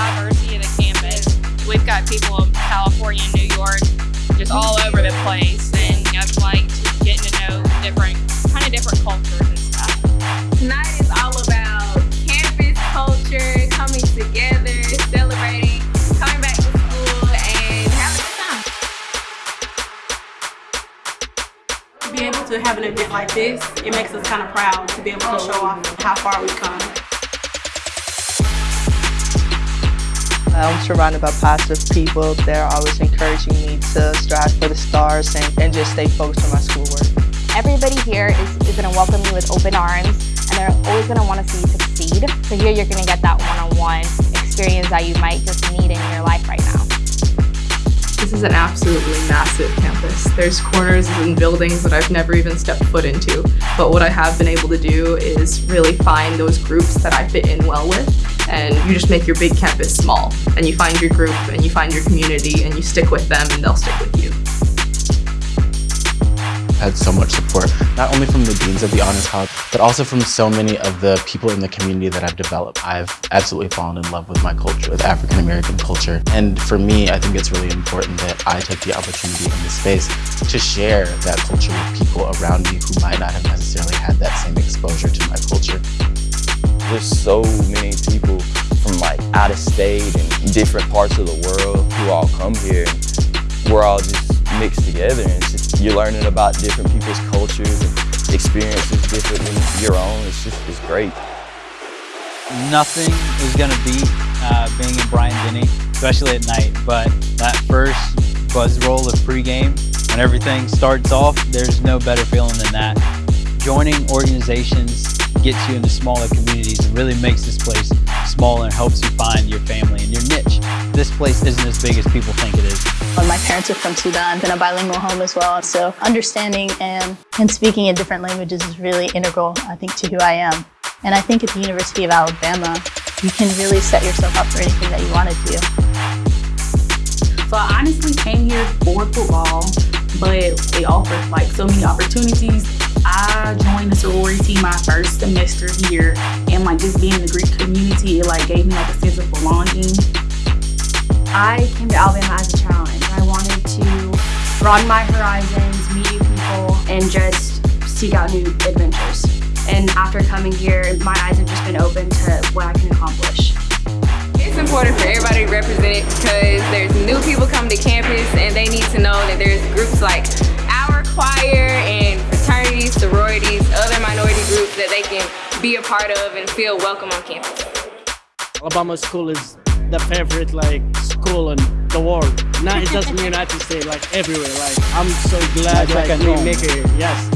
diversity of the campus. We've got people in California, New York, just all over the place, and I like getting to know different, kind of different cultures and stuff. Tonight is all about campus culture, coming together, celebrating, coming back to school, and having a good time. To be able to have an event like this, it makes us kind of proud to be able to show off how far we've come. I'm surrounded by positive people. They're always encouraging me to strive for the stars and, and just stay focused on my schoolwork. Everybody here is, is going to welcome you with open arms and they're always going to want to see you succeed. So here you're going to get that one-on-one -on -one experience that you might just need in your life right now. This is an absolutely massive campus. There's corners and buildings that I've never even stepped foot into. But what I have been able to do is really find those groups that I fit in well with and you just make your big campus small and you find your group and you find your community and you stick with them and they'll stick with you. Had so much support, not only from the deans of the Honors College, but also from so many of the people in the community that I've developed. I've absolutely fallen in love with my culture, with African American culture. And for me, I think it's really important that I take the opportunity in this space to share that culture with people around me who might not have necessarily had that same exposure to my culture. There's so many people from like out of state and different parts of the world who all come here. We're all just mixed together and just you're learning about different people's cultures and experiences different than your own. It's just it's great. Nothing is gonna beat uh, being in Bryant-Denny, especially at night. But that first buzz roll of pregame, when everything starts off, there's no better feeling than that. Joining organizations gets you into smaller communities and really makes this place smaller and helps you find your family and your niche. This place isn't as big as people think it is. My parents are from Sudan, in a bilingual home as well, so understanding and, and speaking in different languages is really integral, I think, to who I am. And I think at the University of Alabama, you can really set yourself up for anything that you want to do. So I honestly came here for football, but it offers like so many opportunities. The sorority my first semester here and like just being in the Greek community, it like gave me like a sense of belonging. I came to Alabama as a challenge. I wanted to broaden my horizons, meet new people, and just seek out new adventures. And after coming here, my eyes have just been open to what I can accomplish. It's important for everybody to represent because there's new people coming to campus and they need to know that there's groups like our choir and fraternities, sororities, other minority groups that they can be a part of and feel welcome on campus. Alabama school is the favorite like school in the world. Not just in the United States, like everywhere. Like I'm so glad like, we make it. Yes.